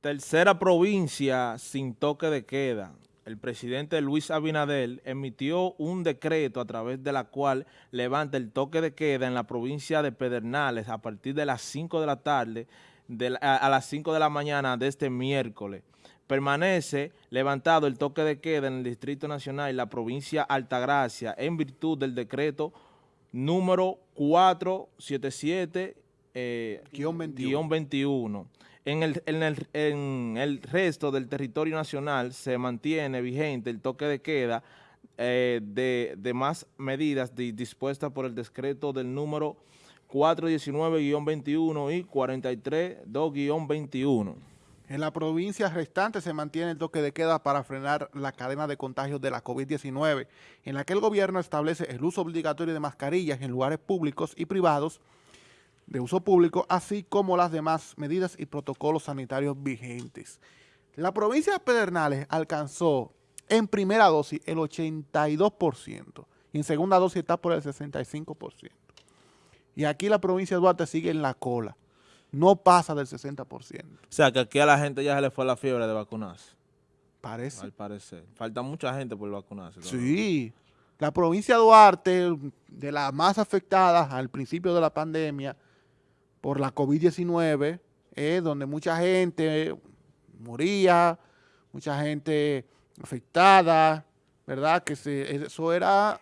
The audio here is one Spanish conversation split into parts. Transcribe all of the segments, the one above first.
Tercera provincia sin toque de queda. El presidente Luis Abinadel emitió un decreto a través de la cual levanta el toque de queda en la provincia de Pedernales a partir de las 5 de la tarde a, las 5 de la mañana de este miércoles. Permanece levantado el toque de queda en el Distrito Nacional y la provincia Altagracia en virtud del decreto número 477 eh, 21 en el, en, el, en el, resto del territorio nacional se mantiene vigente el toque de queda eh, de, de, más medidas dispuestas por el decreto del número 419-21 y 432-21. En la provincia restante se mantiene el toque de queda para frenar la cadena de contagios de la COVID-19, en la que el gobierno establece el uso obligatorio de mascarillas en lugares públicos y privados, de uso público, así como las demás medidas y protocolos sanitarios vigentes. La provincia de Pedernales alcanzó en primera dosis el 82% y en segunda dosis está por el 65%. Y aquí la provincia de Duarte sigue en la cola. No pasa del 60%. O sea, que aquí a la gente ya se le fue la fiebre de vacunarse. Parece. Al parecer. Falta mucha gente por vacunarse. Sí. La provincia de Duarte, de las más afectadas al principio de la pandemia, por la COVID-19, es donde mucha gente moría, mucha gente afectada, ¿verdad? Que eso era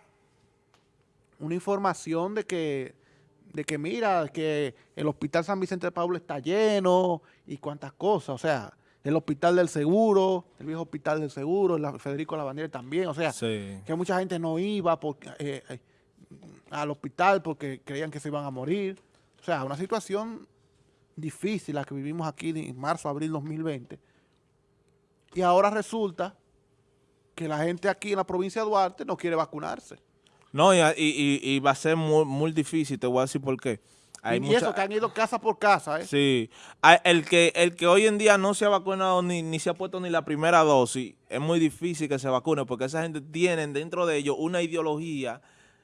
una información de que, de que mira, que el hospital San Vicente de Pablo está lleno y cuántas cosas, o sea, el hospital del seguro, el viejo hospital del seguro, el Federico Lavandera también, o sea, que mucha gente no iba porque, eh, eh, al hospital porque creían que se iban a morir. O sea, una situación difícil la que vivimos aquí en marzo, abril 2020. Y ahora resulta que la gente aquí en la provincia de Duarte no quiere vacunarse. No, y, va a ser muy, difícil, te voy a decir por qué. Hay y eso, que han ido casa por casa, ¿eh? Sí. El que, el que hoy en día no se ha vacunado ni, ni se ha puesto ni la primera dosis, es muy difícil que se vacune porque esa gente tiene dentro de ellos una ideología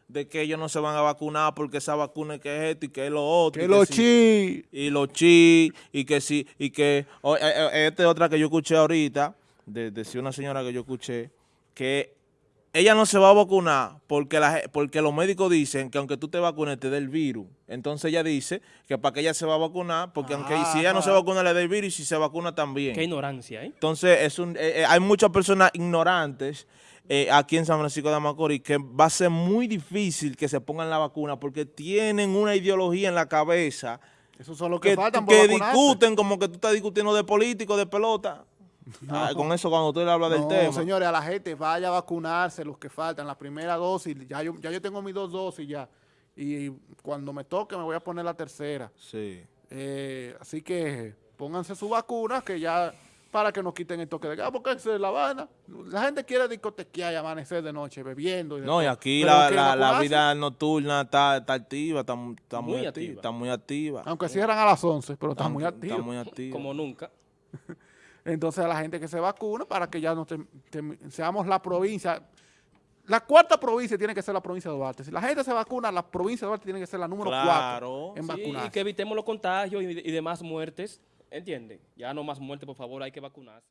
de que ellos no se van a vacunar porque esa vacuna que es esto y que es lo otro. Que los chi. Y los chi, y que sí, y que, eh, eh, esta es otra que yo escuché ahorita, de, decía una señora que yo escuché, que ella no se va a vacunar porque, la, porque los médicos dicen que aunque tú te vacunes te dé el virus. Entonces ella dice que para que ella se va a vacunar, porque aunque si ella no se vacuna le dé el virus y si se vacuna también. Qué ignorancia, ¿eh? Entonces es un, eh, hay muchas personas ignorantes eh, aquí en San Francisco de Macorís que va a ser muy difícil que se pongan la vacuna porque tienen una ideología en la cabeza Eso son los que, que discuten como que tú estás discutiendo de político, de pelota. Ah, con eso cuando usted le habla del tema. señores, a la gente vaya a vacunarse los que faltan, la primera dosis, ya yo, ya yo tengo mis dos dosis ya, y cuando me toque me voy a poner la tercera. Sí. Eh, así que pónganse su vacuna que ya para que nos quiten el toque de gas, porque es La Habana. La gente quiere discotequear y amanecer de noche bebiendo. no, y aquí la, vida nocturna está, activa, está, muy, activa. Está muy activa. Aunque cierran a las 11, pero está, muy activa. Está muy activa. Como nunca. Entonces a la gente que se vacuna para que ya no seamos la provincia. La cuarta provincia tiene que ser la provincia de Duarte. Si la gente se vacuna, la provincia de Duarte tiene que ser la número cuatro en vacunar. Y que evitemos los contagios y, y demás muertes. ¿Entienden? Ya no más muerte, por favor, hay que vacunarse.